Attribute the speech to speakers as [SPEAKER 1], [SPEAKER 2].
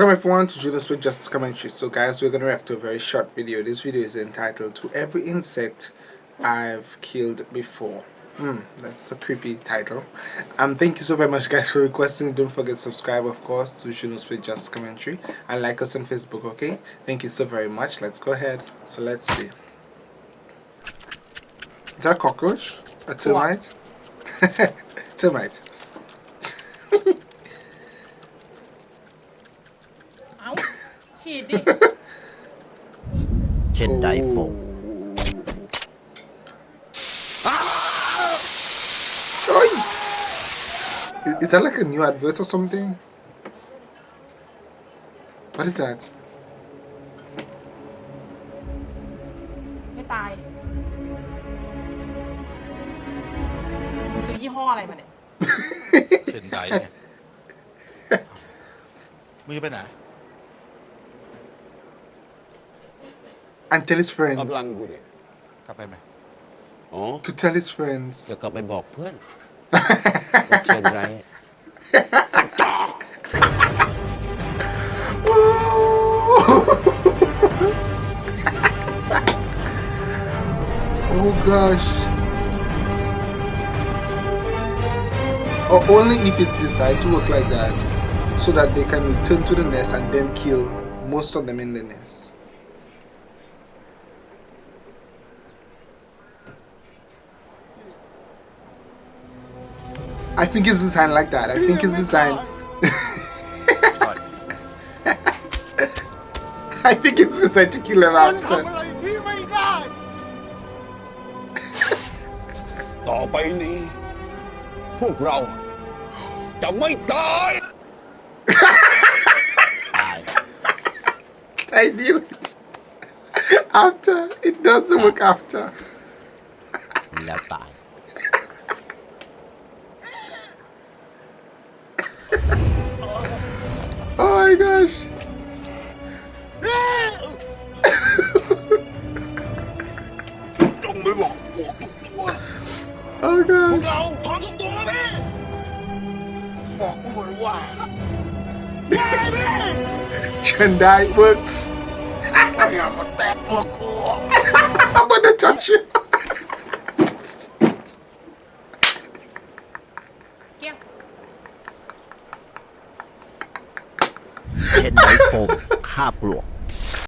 [SPEAKER 1] Welcome everyone to Junos with Just Commentary. So guys, we're going to react to a very short video. This video is entitled To Every Insect I've Killed Before. Hmm, that's a creepy title. Um, thank you so very much guys for requesting. Don't forget to subscribe of course to Junos with Just Commentary. And like us on Facebook, okay? Thank you so very much. Let's go ahead. So let's see. Is that a cockroach? A termite? termite.
[SPEAKER 2] ฉีดดิ
[SPEAKER 3] เช่นไดโฟ
[SPEAKER 1] Oi! Is, is that like a new advert or something? What is that?
[SPEAKER 2] ไม่ตายซื้อยี่ห้ออะไรมาเนี่ย
[SPEAKER 4] เช่นใดเนี่ยมือไปไหน
[SPEAKER 1] And tell his friends.
[SPEAKER 5] กำลังกูเนี่ย
[SPEAKER 4] กลับไปไหม
[SPEAKER 5] อ๋อ
[SPEAKER 1] To tell his friends.
[SPEAKER 5] จะกลับไปบอกเพื่อนว่าเชียงราย
[SPEAKER 1] oh gosh. Or only if it's designed to work like that. So that they can return to the nest and then kill most of them in the nest. I think it's designed like that. I Be think it's designed. I think it's designed to kill
[SPEAKER 4] about. Don't him
[SPEAKER 1] after. I knew it. After it doesn't work after. Oh gosh.
[SPEAKER 4] เราขอทุกตัวนะพี่บอกด้วยว่า
[SPEAKER 1] Chandai works.
[SPEAKER 4] ว่าอย่ามาแตะตัวกู
[SPEAKER 1] I'm gonna touch you.
[SPEAKER 2] เกี้ยง
[SPEAKER 3] เช่นไดโฟมคาบปลวก